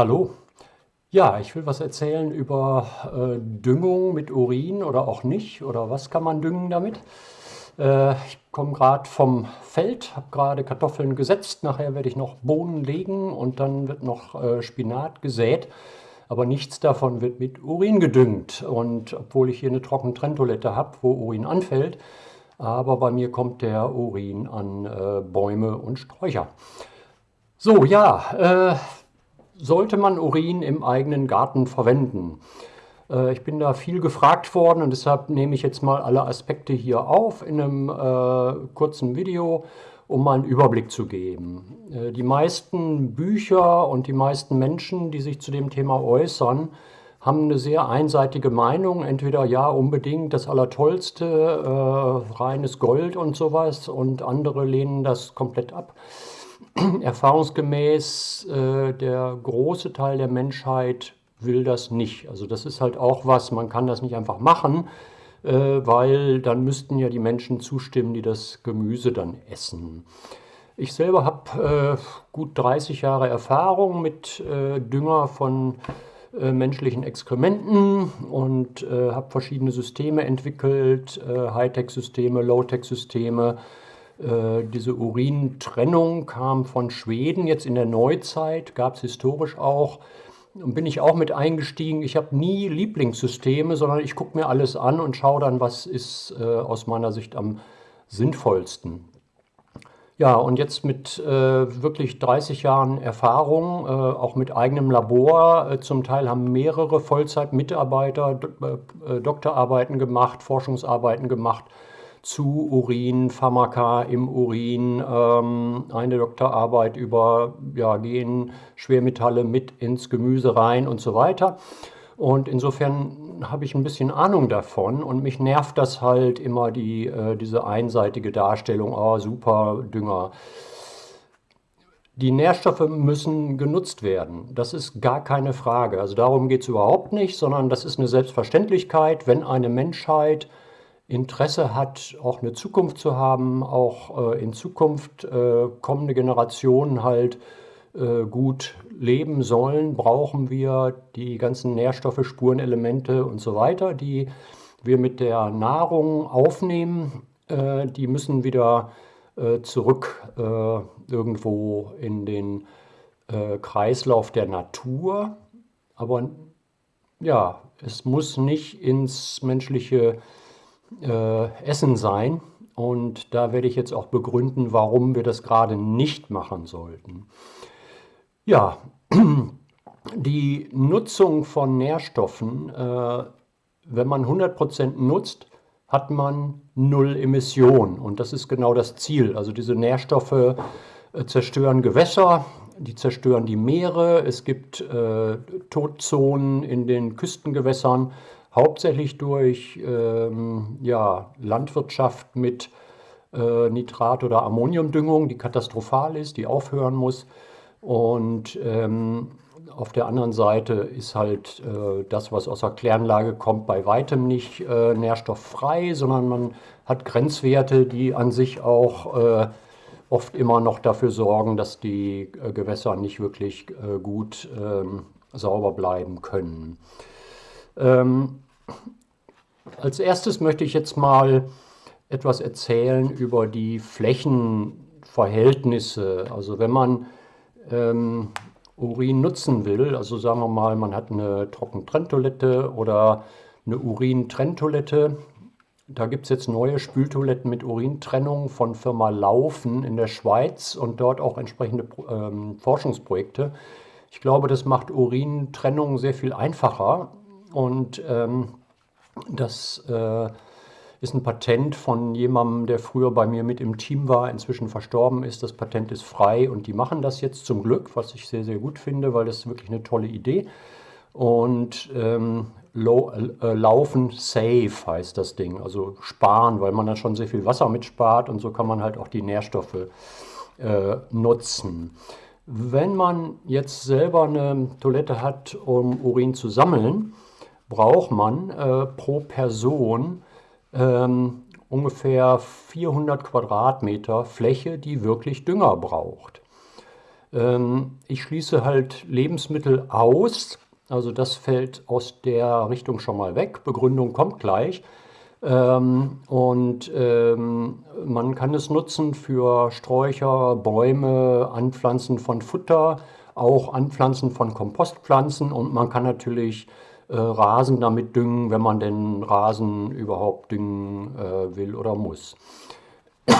Hallo. Ja, ich will was erzählen über äh, Düngung mit Urin oder auch nicht oder was kann man düngen damit. Äh, ich komme gerade vom Feld, habe gerade Kartoffeln gesetzt, nachher werde ich noch Bohnen legen und dann wird noch äh, Spinat gesät. Aber nichts davon wird mit Urin gedüngt. Und obwohl ich hier eine trockene Trenntoilette habe, wo Urin anfällt, aber bei mir kommt der Urin an äh, Bäume und Sträucher. So, ja, äh, sollte man Urin im eigenen Garten verwenden? Äh, ich bin da viel gefragt worden und deshalb nehme ich jetzt mal alle Aspekte hier auf in einem äh, kurzen Video, um mal einen Überblick zu geben. Äh, die meisten Bücher und die meisten Menschen, die sich zu dem Thema äußern, haben eine sehr einseitige Meinung. Entweder ja, unbedingt das Allertollste, äh, reines Gold und sowas und andere lehnen das komplett ab. Erfahrungsgemäß äh, der große Teil der Menschheit will das nicht. Also das ist halt auch was, man kann das nicht einfach machen, äh, weil dann müssten ja die Menschen zustimmen, die das Gemüse dann essen. Ich selber habe äh, gut 30 Jahre Erfahrung mit äh, Dünger von äh, menschlichen Exkrementen und äh, habe verschiedene Systeme entwickelt, Hightech-Systeme, Low-Tech-Systeme, äh, diese Urintrennung kam von Schweden, jetzt in der Neuzeit, gab es historisch auch. Und bin ich auch mit eingestiegen. Ich habe nie Lieblingssysteme, sondern ich gucke mir alles an und schaue dann, was ist äh, aus meiner Sicht am sinnvollsten. Ja, und jetzt mit äh, wirklich 30 Jahren Erfahrung, äh, auch mit eigenem Labor, äh, zum Teil haben mehrere Vollzeitmitarbeiter äh, Doktorarbeiten gemacht, Forschungsarbeiten gemacht zu Urin, Pharmaka im Urin, ähm, eine Doktorarbeit über ja, Gen, Schwermetalle mit ins Gemüse rein und so weiter. Und insofern habe ich ein bisschen Ahnung davon und mich nervt das halt immer, die, äh, diese einseitige Darstellung, oh, super Dünger. Die Nährstoffe müssen genutzt werden. Das ist gar keine Frage. Also darum geht es überhaupt nicht, sondern das ist eine Selbstverständlichkeit, wenn eine Menschheit Interesse hat, auch eine Zukunft zu haben, auch äh, in Zukunft äh, kommende Generationen halt äh, gut leben sollen, brauchen wir die ganzen Nährstoffe, Spurenelemente und so weiter, die wir mit der Nahrung aufnehmen. Äh, die müssen wieder äh, zurück äh, irgendwo in den Kreislauf der Natur. Aber ja, es muss nicht ins menschliche äh, Essen sein. Und da werde ich jetzt auch begründen, warum wir das gerade nicht machen sollten. Ja, die Nutzung von Nährstoffen, äh, wenn man 100% nutzt, hat man null Emissionen. Und das ist genau das Ziel. Also diese Nährstoffe äh, zerstören Gewässer, die zerstören die Meere. Es gibt äh, Todzonen in den Küstengewässern hauptsächlich durch ähm, ja, Landwirtschaft mit äh, Nitrat- oder Ammoniumdüngung, die katastrophal ist, die aufhören muss. Und ähm, auf der anderen Seite ist halt äh, das, was aus der Kläranlage kommt, bei weitem nicht äh, nährstofffrei, sondern man hat Grenzwerte, die an sich auch äh, oft immer noch dafür sorgen, dass die äh, Gewässer nicht wirklich äh, gut ähm, sauber bleiben können. Ähm, als erstes möchte ich jetzt mal etwas erzählen über die Flächenverhältnisse. Also wenn man ähm, Urin nutzen will, also sagen wir mal, man hat eine Trockentrenntoilette oder eine Urintrenntoilette, da gibt es jetzt neue Spültoiletten mit Urintrennung von Firma Laufen in der Schweiz und dort auch entsprechende ähm, Forschungsprojekte. Ich glaube, das macht Urintrennung sehr viel einfacher und ähm, das äh, ist ein Patent von jemandem, der früher bei mir mit im Team war, inzwischen verstorben ist. Das Patent ist frei und die machen das jetzt zum Glück, was ich sehr, sehr gut finde, weil das ist wirklich eine tolle Idee. Und ähm, äh, Laufen safe heißt das Ding, also sparen, weil man dann schon sehr viel Wasser mitspart und so kann man halt auch die Nährstoffe äh, nutzen. Wenn man jetzt selber eine Toilette hat, um Urin zu sammeln, braucht man äh, pro Person ähm, ungefähr 400 Quadratmeter Fläche, die wirklich Dünger braucht. Ähm, ich schließe halt Lebensmittel aus, also das fällt aus der Richtung schon mal weg. Begründung kommt gleich. Ähm, und ähm, man kann es nutzen für Sträucher, Bäume, Anpflanzen von Futter, auch Anpflanzen von Kompostpflanzen und man kann natürlich äh, Rasen damit düngen, wenn man den Rasen überhaupt düngen äh, will oder muss.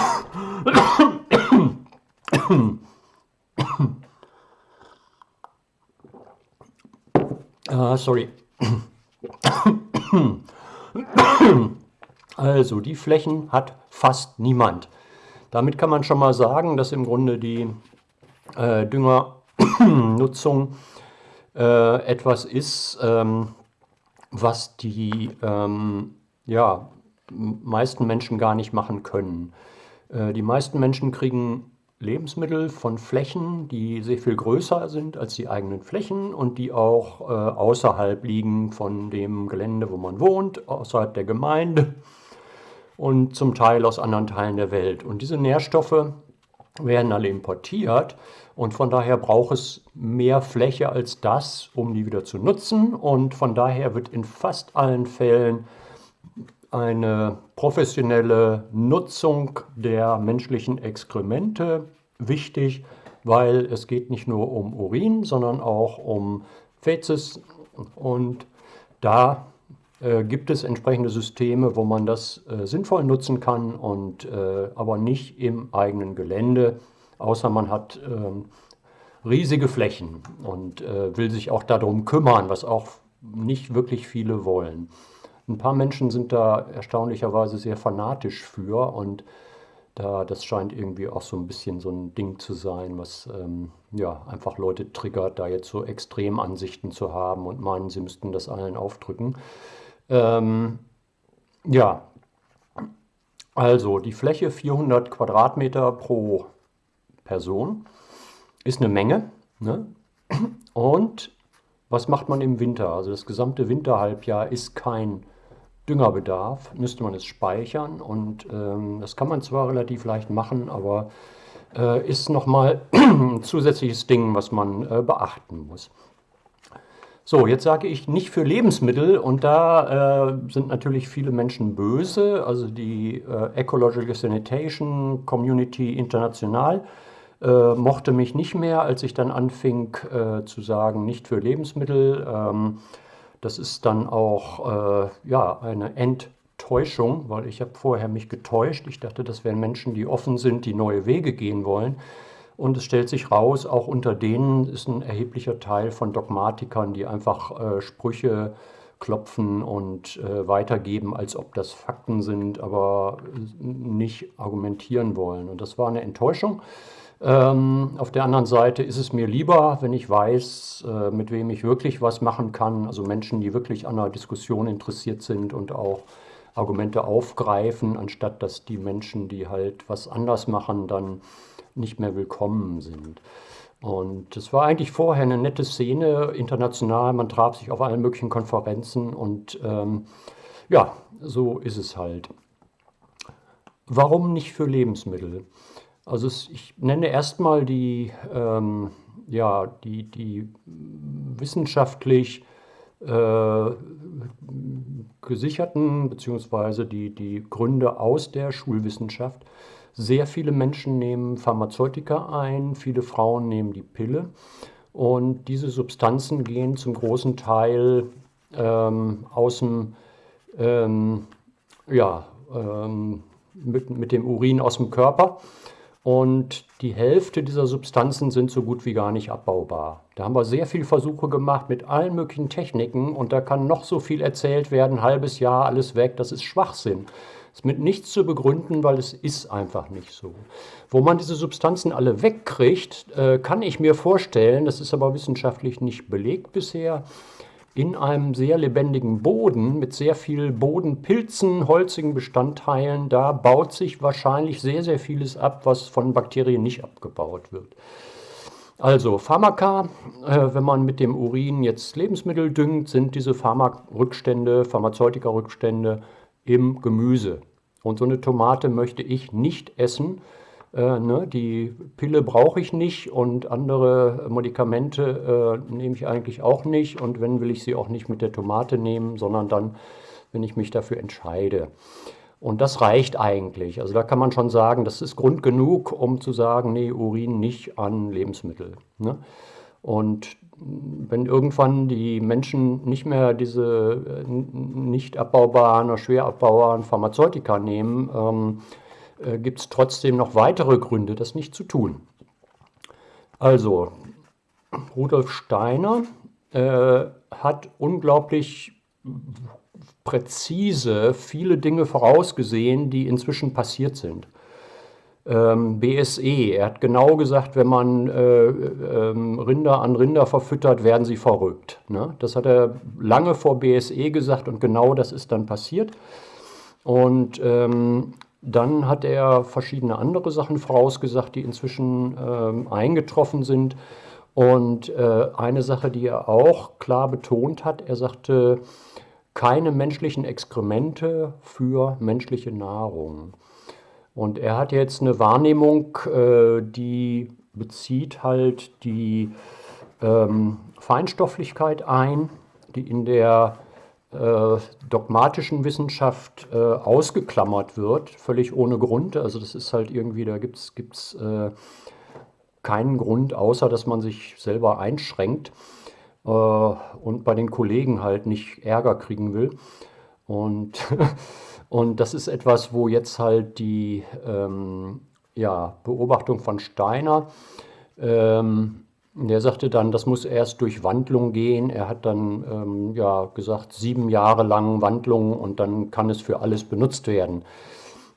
ah, sorry. Also, die Flächen hat fast niemand. Damit kann man schon mal sagen, dass im Grunde die äh, Düngernutzung äh, etwas ist, ähm, was die ähm, ja, meisten Menschen gar nicht machen können. Äh, die meisten Menschen kriegen Lebensmittel von Flächen, die sehr viel größer sind als die eigenen Flächen und die auch äh, außerhalb liegen von dem Gelände, wo man wohnt, außerhalb der Gemeinde und zum Teil aus anderen Teilen der Welt. Und diese Nährstoffe werden alle importiert und von daher braucht es mehr Fläche als das, um die wieder zu nutzen. Und von daher wird in fast allen Fällen eine professionelle Nutzung der menschlichen Exkremente wichtig, weil es geht nicht nur um Urin, sondern auch um Fäzes und da gibt es entsprechende Systeme, wo man das äh, sinnvoll nutzen kann und äh, aber nicht im eigenen Gelände, außer man hat ähm, riesige Flächen und äh, will sich auch darum kümmern, was auch nicht wirklich viele wollen. Ein paar Menschen sind da erstaunlicherweise sehr fanatisch für und da, das scheint irgendwie auch so ein bisschen so ein Ding zu sein, was ähm, ja, einfach Leute triggert, da jetzt so Extremansichten zu haben und meinen, sie müssten das allen aufdrücken. Ähm, ja, also die Fläche 400 Quadratmeter pro Person ist eine Menge. Ne? Und was macht man im Winter? Also das gesamte Winterhalbjahr ist kein Düngerbedarf, müsste man es speichern und ähm, das kann man zwar relativ leicht machen, aber äh, ist nochmal ein zusätzliches Ding, was man äh, beachten muss. So, jetzt sage ich nicht für Lebensmittel und da äh, sind natürlich viele Menschen böse, also die äh, Ecological Sanitation Community International äh, mochte mich nicht mehr, als ich dann anfing äh, zu sagen, nicht für Lebensmittel. Ähm, das ist dann auch äh, ja, eine Enttäuschung, weil ich habe vorher mich getäuscht. Ich dachte, das wären Menschen, die offen sind, die neue Wege gehen wollen. Und es stellt sich raus, auch unter denen ist ein erheblicher Teil von Dogmatikern, die einfach äh, Sprüche klopfen und äh, weitergeben, als ob das Fakten sind, aber nicht argumentieren wollen. Und das war eine Enttäuschung. Ähm, auf der anderen Seite ist es mir lieber, wenn ich weiß, äh, mit wem ich wirklich was machen kann, also Menschen, die wirklich an einer Diskussion interessiert sind und auch Argumente aufgreifen, anstatt dass die Menschen, die halt was anders machen, dann nicht mehr willkommen sind. Und es war eigentlich vorher eine nette Szene, international, man traf sich auf allen möglichen Konferenzen und ähm, ja, so ist es halt. Warum nicht für Lebensmittel? Also es, ich nenne erstmal die, ähm, ja, die, die wissenschaftlich äh, gesicherten, beziehungsweise die, die Gründe aus der Schulwissenschaft. Sehr viele Menschen nehmen Pharmazeutika ein, viele Frauen nehmen die Pille. Und diese Substanzen gehen zum großen Teil ähm, aus dem, ähm, ja, ähm, mit, mit dem Urin aus dem Körper. Und die Hälfte dieser Substanzen sind so gut wie gar nicht abbaubar. Da haben wir sehr viele Versuche gemacht mit allen möglichen Techniken und da kann noch so viel erzählt werden, halbes Jahr, alles weg, das ist Schwachsinn ist mit nichts zu begründen, weil es ist einfach nicht so. Wo man diese Substanzen alle wegkriegt, äh, kann ich mir vorstellen, das ist aber wissenschaftlich nicht belegt bisher, in einem sehr lebendigen Boden mit sehr viel Bodenpilzen, holzigen Bestandteilen, da baut sich wahrscheinlich sehr, sehr vieles ab, was von Bakterien nicht abgebaut wird. Also Pharmaka, äh, wenn man mit dem Urin jetzt Lebensmittel düngt, sind diese Pharmarückstände, Pharmazeutika-Rückstände im Gemüse. Und so eine Tomate möchte ich nicht essen, Äh, ne, die Pille brauche ich nicht und andere Medikamente äh, nehme ich eigentlich auch nicht. Und wenn, will ich sie auch nicht mit der Tomate nehmen, sondern dann, wenn ich mich dafür entscheide. Und das reicht eigentlich. Also da kann man schon sagen, das ist Grund genug, um zu sagen, nee, Urin nicht an Lebensmittel. Ne? Und wenn irgendwann die Menschen nicht mehr diese äh, nicht abbaubaren oder schwer abbaubaren Pharmazeutika nehmen, ähm, äh, gibt es trotzdem noch weitere Gründe, das nicht zu tun. Also, Rudolf Steiner äh, hat unglaublich präzise viele Dinge vorausgesehen, die inzwischen passiert sind. Ähm, BSE, er hat genau gesagt, wenn man äh, äh, Rinder an Rinder verfüttert, werden sie verrückt. Ne? Das hat er lange vor BSE gesagt und genau das ist dann passiert. Und ähm, dann hat er verschiedene andere Sachen vorausgesagt, die inzwischen eingetroffen sind. Und äh, eine Sache, die er auch klar betont hat, er sagte, keine menschlichen Exkremente für menschliche Nahrung. Und er hat jetzt eine Wahrnehmung, äh, die bezieht halt die ähm, Feinstofflichkeit ein, die in der äh, dogmatischen Wissenschaft äh, ausgeklammert wird, völlig ohne Grund. Also das ist halt irgendwie, da gibt es keinen Grund, außer dass man sich selber einschränkt und bei den Kollegen halt nicht Ärger kriegen will. Und, und das ist etwas, wo jetzt halt die ähm, ja, Beobachtung von Steiner ähm, der sagte dann, das muss erst durch Wandlung gehen. Er hat dann ähm, ja, gesagt, sieben Jahre lang Wandlung und dann kann es für alles benutzt werden.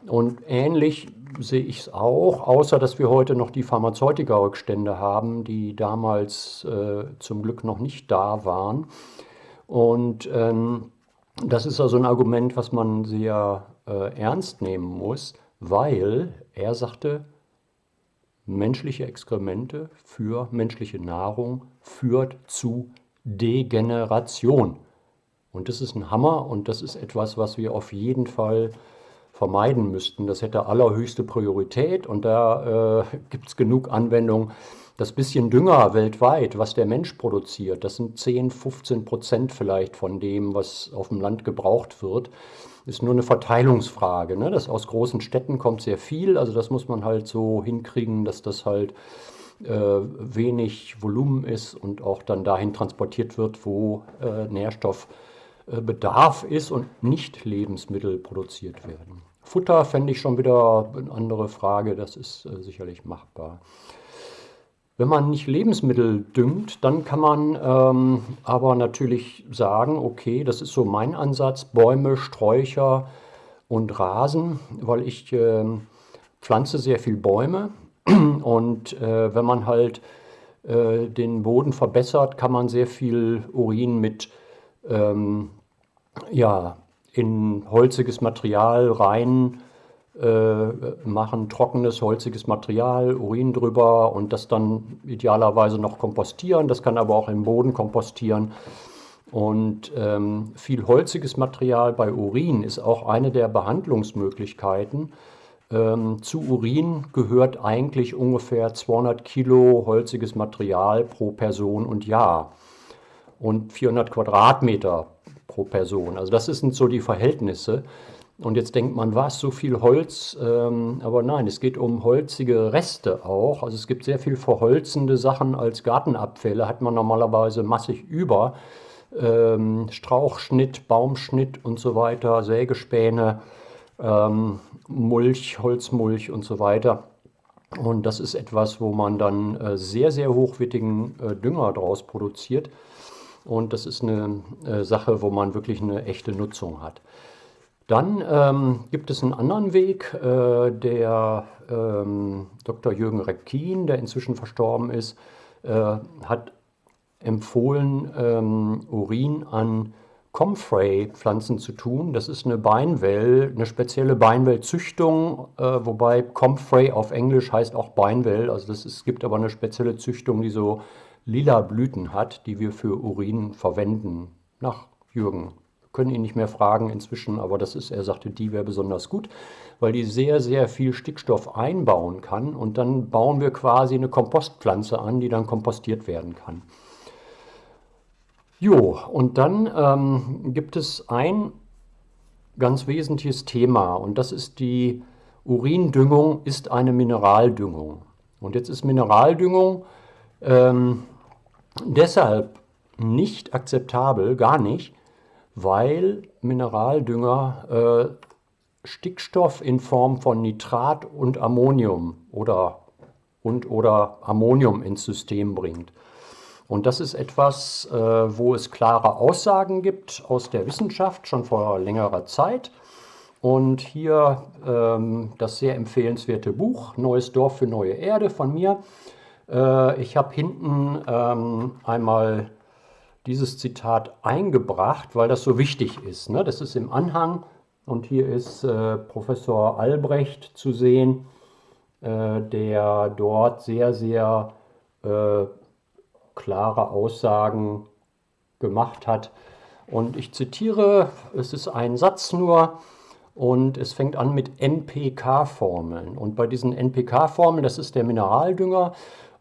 Und ähnlich sehe ich es auch, außer dass wir heute noch die Pharmazeutika-Rückstände haben, die damals äh, zum Glück noch nicht da waren. Und ähm, das ist also ein Argument, was man sehr äh, ernst nehmen muss, weil er sagte, menschliche Exkremente für menschliche Nahrung führt zu Degeneration. Und das ist ein Hammer und das ist etwas, was wir auf jeden Fall vermeiden müssten. Das hätte allerhöchste Priorität und da äh, gibt es genug Anwendungen. Das bisschen Dünger weltweit, was der Mensch produziert, das sind 10, 15 Prozent vielleicht von dem, was auf dem Land gebraucht wird ist nur eine Verteilungsfrage. Ne? Das aus großen Städten kommt sehr viel, also das muss man halt so hinkriegen, dass das halt äh, wenig Volumen ist und auch dann dahin transportiert wird, wo äh, Nährstoffbedarf ist und nicht Lebensmittel produziert werden. Futter fände ich schon wieder eine andere Frage, das ist äh, sicherlich machbar. Wenn man nicht Lebensmittel düngt, dann kann man ähm, aber natürlich sagen, okay, das ist so mein Ansatz, Bäume, Sträucher und Rasen, weil ich äh, pflanze sehr viel Bäume. Und äh, wenn man halt äh, den Boden verbessert, kann man sehr viel Urin mit ähm, ja, in holziges Material rein machen trockenes, holziges Material, Urin drüber und das dann idealerweise noch kompostieren. Das kann aber auch im Boden kompostieren. Und ähm, viel holziges Material bei Urin ist auch eine der Behandlungsmöglichkeiten. Ähm, zu Urin gehört eigentlich ungefähr 200 Kilo holziges Material pro Person und Jahr und 400 Quadratmeter pro Person. Also das sind so die Verhältnisse. Und jetzt denkt man, was, so viel Holz? Ähm, aber nein, es geht um holzige Reste auch. Also es gibt sehr viel verholzende Sachen als Gartenabfälle, hat man normalerweise massig über. Ähm, Strauchschnitt, Baumschnitt und so weiter, Sägespäne, ähm, Mulch, Holzmulch und so weiter. Und das ist etwas, wo man dann äh, sehr, sehr hochwertigen äh, Dünger daraus produziert. Und das ist eine äh, Sache, wo man wirklich eine echte Nutzung hat. Dann ähm, gibt es einen anderen Weg, äh, der ähm, Dr. Jürgen Repkin, der inzwischen verstorben ist, äh, hat empfohlen, ähm, Urin an Comfrey-Pflanzen zu tun. Das ist eine Beinwell, eine spezielle Beinwell-Züchtung, äh, wobei Comfrey auf Englisch heißt auch Beinwell. Also ist, es gibt aber eine spezielle Züchtung, die so lila Blüten hat, die wir für Urin verwenden, nach Jürgen können ihn nicht mehr fragen inzwischen, aber das ist, er sagte, die wäre besonders gut, weil die sehr, sehr viel Stickstoff einbauen kann und dann bauen wir quasi eine Kompostpflanze an, die dann kompostiert werden kann. Jo, und dann ähm, gibt es ein ganz wesentliches Thema und das ist die Urindüngung ist eine Mineraldüngung. Und jetzt ist Mineraldüngung ähm, deshalb nicht akzeptabel, gar nicht, weil Mineraldünger äh, Stickstoff in Form von Nitrat und Ammonium oder, und, oder Ammonium ins System bringt. Und das ist etwas, äh, wo es klare Aussagen gibt aus der Wissenschaft schon vor längerer Zeit. Und hier ähm, das sehr empfehlenswerte Buch Neues Dorf für neue Erde von mir. Äh, ich habe hinten ähm, einmal dieses Zitat eingebracht, weil das so wichtig ist. Ne? Das ist im Anhang und hier ist äh, Professor Albrecht zu sehen, äh, der dort sehr, sehr äh, klare Aussagen gemacht hat. Und ich zitiere, es ist ein Satz nur, und es fängt an mit NPK-Formeln. Und bei diesen NPK-Formeln, das ist der Mineraldünger.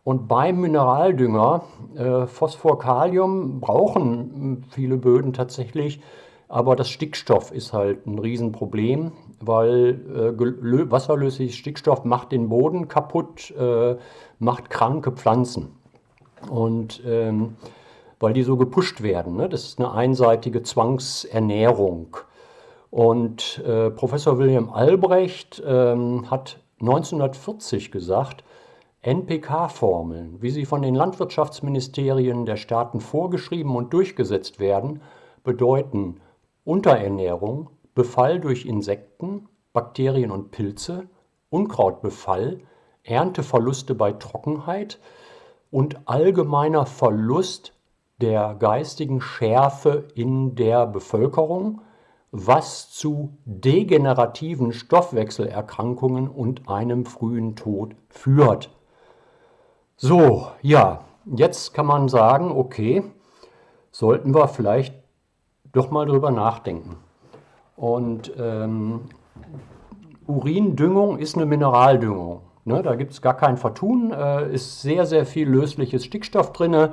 Und beim Mineraldünger, äh, Phosphor, Kalium, brauchen viele Böden tatsächlich. Aber das Stickstoff ist halt ein Riesenproblem, weil äh, wasserlösliches Stickstoff macht den Boden kaputt, äh, macht kranke Pflanzen. Und ähm, weil die so gepusht werden. Ne? Das ist eine einseitige Zwangsernährung. Und äh, Professor William Albrecht ähm, hat 1940 gesagt, NPK-Formeln, wie sie von den Landwirtschaftsministerien der Staaten vorgeschrieben und durchgesetzt werden, bedeuten Unterernährung, Befall durch Insekten, Bakterien und Pilze, Unkrautbefall, Ernteverluste bei Trockenheit und allgemeiner Verlust der geistigen Schärfe in der Bevölkerung, was zu degenerativen Stoffwechselerkrankungen und einem frühen Tod führt. So, ja, jetzt kann man sagen, okay, sollten wir vielleicht doch mal drüber nachdenken. Und ähm, Urindüngung ist eine Mineraldüngung. Ne, da gibt es gar kein Vertun, äh, ist sehr, sehr viel lösliches Stickstoff drin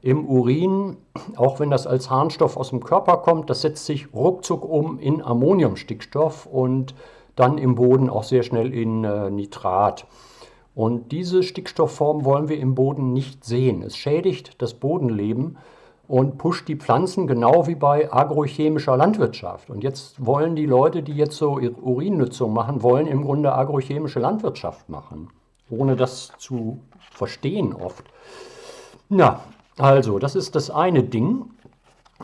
im Urin, auch wenn das als Harnstoff aus dem Körper kommt, das setzt sich ruckzuck um in Ammoniumstickstoff und dann im Boden auch sehr schnell in äh, Nitrat. Und diese Stickstoffform wollen wir im Boden nicht sehen. Es schädigt das Bodenleben und pusht die Pflanzen genau wie bei agrochemischer Landwirtschaft. Und jetzt wollen die Leute, die jetzt so Urinnutzung machen, wollen im Grunde agrochemische Landwirtschaft machen, ohne das zu verstehen oft. Na, also, das ist das eine Ding.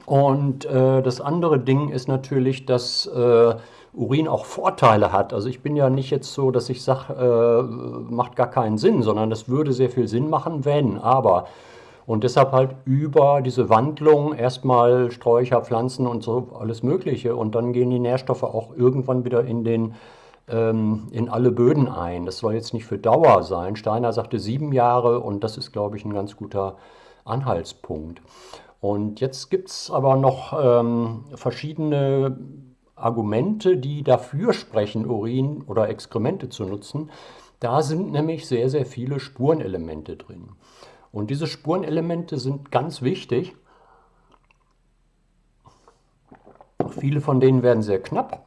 Und äh, das andere Ding ist natürlich, dass äh, Urin auch Vorteile hat. Also ich bin ja nicht jetzt so, dass ich sage, äh, macht gar keinen Sinn, sondern das würde sehr viel Sinn machen, wenn. Aber und deshalb halt über diese Wandlung erstmal Sträucher, Pflanzen und so alles Mögliche. Und dann gehen die Nährstoffe auch irgendwann wieder in, den, ähm, in alle Böden ein. Das soll jetzt nicht für Dauer sein. Steiner sagte sieben Jahre und das ist, glaube ich, ein ganz guter Anhaltspunkt. Und jetzt gibt es aber noch ähm, verschiedene Argumente, die dafür sprechen, Urin oder Exkremente zu nutzen. Da sind nämlich sehr, sehr viele Spurenelemente drin. Und diese Spurenelemente sind ganz wichtig. Viele von denen werden sehr knapp.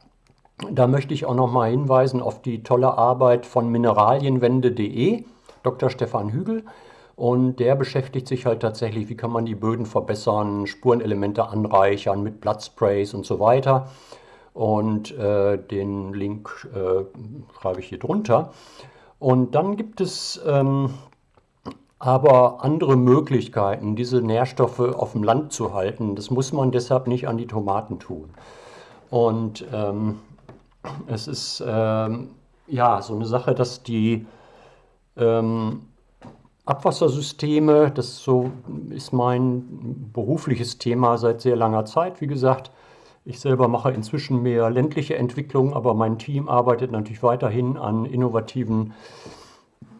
Da möchte ich auch noch mal hinweisen auf die tolle Arbeit von mineralienwende.de, Dr. Stefan Hügel. Und der beschäftigt sich halt tatsächlich, wie kann man die Böden verbessern, Spurenelemente anreichern mit Blattsprays und so weiter. Und äh, den Link äh, schreibe ich hier drunter. Und dann gibt es ähm, aber andere Möglichkeiten, diese Nährstoffe auf dem Land zu halten. Das muss man deshalb nicht an die Tomaten tun. Und ähm, es ist ähm, ja so eine Sache, dass die ähm, Abwassersysteme, das so ist mein berufliches Thema seit sehr langer Zeit, wie gesagt. Ich selber mache inzwischen mehr ländliche Entwicklung, aber mein Team arbeitet natürlich weiterhin an innovativen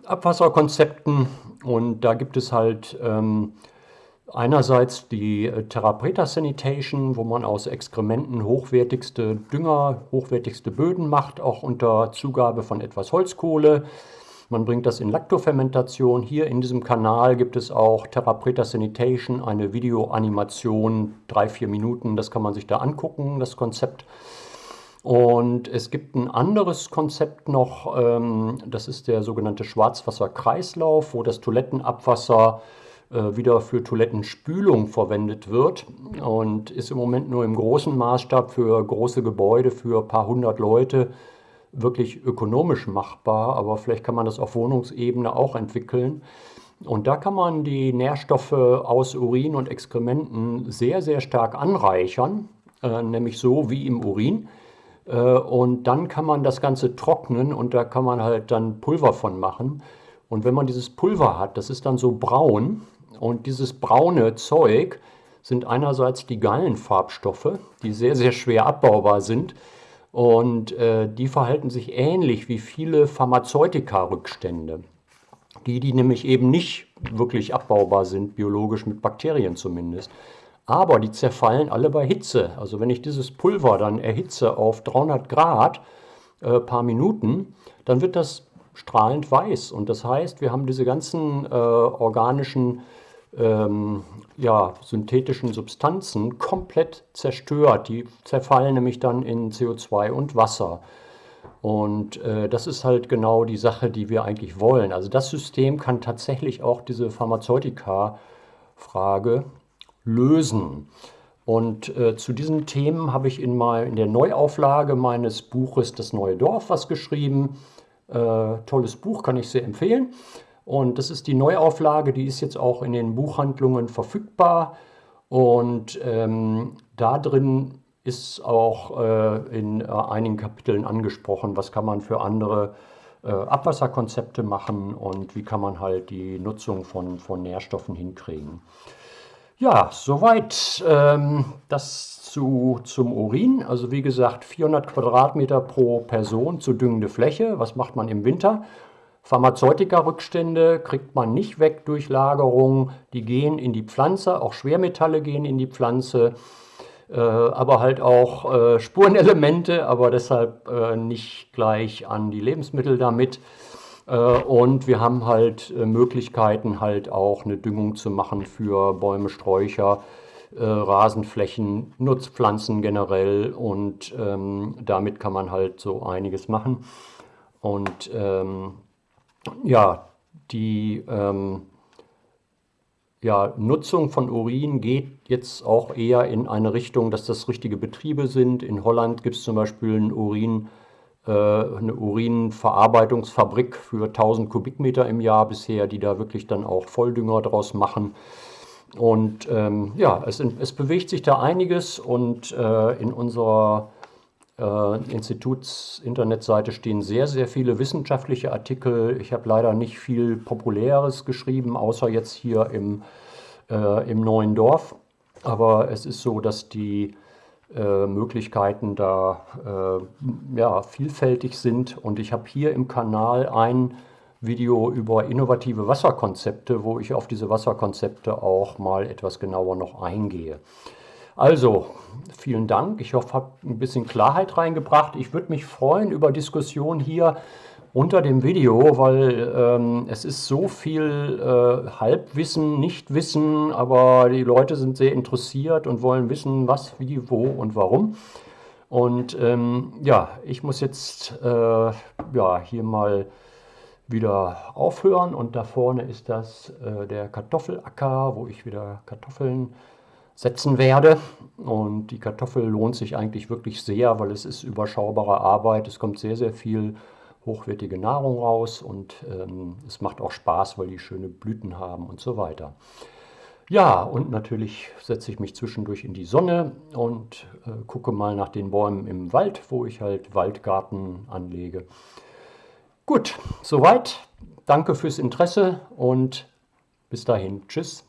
Abwasserkonzepten und da gibt es halt ähm, Einerseits die äh, Therapreta Sanitation, wo man aus Exkrementen hochwertigste Dünger, hochwertigste Böden macht, auch unter Zugabe von etwas Holzkohle. Man bringt das in Laktofermentation. Hier in diesem Kanal gibt es auch Therapreta Sanitation, eine Videoanimation, drei, vier Minuten. Das kann man sich da angucken, das Konzept. Und es gibt ein anderes Konzept noch, ähm, das ist der sogenannte Schwarzwasserkreislauf, wo das Toilettenabwasser äh, wieder für Toilettenspülung verwendet wird und ist im Moment nur im großen Maßstab für große Gebäude, für ein paar hundert Leute wirklich ökonomisch machbar, aber vielleicht kann man das auf Wohnungsebene auch entwickeln. Und da kann man die Nährstoffe aus Urin und Exkrementen sehr, sehr stark anreichern, äh, nämlich so wie im Urin. Äh, und dann kann man das Ganze trocknen und da kann man halt dann Pulver von machen. Und wenn man dieses Pulver hat, das ist dann so braun, und dieses braune Zeug sind einerseits die Gallenfarbstoffe, die sehr, sehr schwer abbaubar sind. Und äh, die verhalten sich ähnlich wie viele Pharmazeutika-Rückstände. Die, die nämlich eben nicht wirklich abbaubar sind, biologisch mit Bakterien zumindest. Aber die zerfallen alle bei Hitze. Also wenn ich dieses Pulver dann erhitze auf 300 Grad, äh, paar Minuten, dann wird das strahlend weiß. Und das heißt, wir haben diese ganzen äh, organischen ähm, ja, synthetischen Substanzen komplett zerstört. Die zerfallen nämlich dann in CO2 und Wasser. Und äh, das ist halt genau die Sache, die wir eigentlich wollen. Also das System kann tatsächlich auch diese Pharmazeutika-Frage lösen. Und äh, zu diesen Themen habe ich in, mal, in der Neuauflage meines Buches Das neue Dorf was geschrieben. Äh, tolles Buch, kann ich sehr empfehlen. Und das ist die Neuauflage, die ist jetzt auch in den Buchhandlungen verfügbar. Und ähm, da drin ist auch äh, in äh, einigen Kapiteln angesprochen, was kann man für andere äh, Abwasserkonzepte machen und wie kann man halt die Nutzung von, von Nährstoffen hinkriegen. Ja, soweit ähm, das zu, zum Urin. Also wie gesagt, 400 Quadratmeter pro Person zu düngende Fläche. Was macht man im Winter? Pharmazeutika-Rückstände kriegt man nicht weg durch Lagerung. Die gehen in die Pflanze, auch Schwermetalle gehen in die Pflanze, äh, aber halt auch äh, Spurenelemente, aber deshalb äh, nicht gleich an die Lebensmittel damit. Äh, und wir haben halt äh, Möglichkeiten, halt auch eine Düngung zu machen für Bäume, Sträucher, äh, Rasenflächen, Nutzpflanzen generell und ähm, damit kann man halt so einiges machen. Und ähm, ja, die ähm, ja, Nutzung von Urin geht jetzt auch eher in eine Richtung, dass das richtige Betriebe sind. In Holland gibt es zum Beispiel ein Urin, äh, eine Urinverarbeitungsfabrik für 1000 Kubikmeter im Jahr bisher, die da wirklich dann auch Volldünger draus machen. Und ähm, ja, es, es, bewegt sich da einiges und äh, in unserer äh, Instituts-Internetseite stehen sehr, sehr viele wissenschaftliche Artikel. Ich habe leider nicht viel Populäres geschrieben, außer jetzt hier im, äh, im neuen Dorf. Aber es ist so, dass die äh, Möglichkeiten da äh, ja, vielfältig sind. Und ich habe hier im Kanal ein Video über innovative Wasserkonzepte, wo ich auf diese Wasserkonzepte auch mal etwas genauer noch eingehe. Also, vielen Dank. Ich hoffe, ich habe ein bisschen Klarheit reingebracht. Ich würde mich freuen über Diskussion hier unter dem Video, weil ähm, es ist so viel äh, Halbwissen, Nichtwissen, aber die Leute sind sehr interessiert und wollen wissen, was, wie, wo und warum. Und ähm, ja, ich muss jetzt äh, ja, hier mal wieder aufhören und da vorne ist das äh, der Kartoffelacker, wo ich wieder Kartoffeln setzen werde. Und die Kartoffel lohnt sich eigentlich wirklich sehr, weil es ist überschaubare Arbeit. Es kommt sehr, sehr viel hochwertige Nahrung raus und ähm, es macht auch Spaß, weil die schöne Blüten haben und so weiter. Ja, und natürlich setze ich mich zwischendurch in die Sonne und äh, gucke mal nach den Bäumen im Wald, wo ich halt Waldgarten anlege. Gut, soweit. Danke fürs Interesse und bis dahin. Tschüss.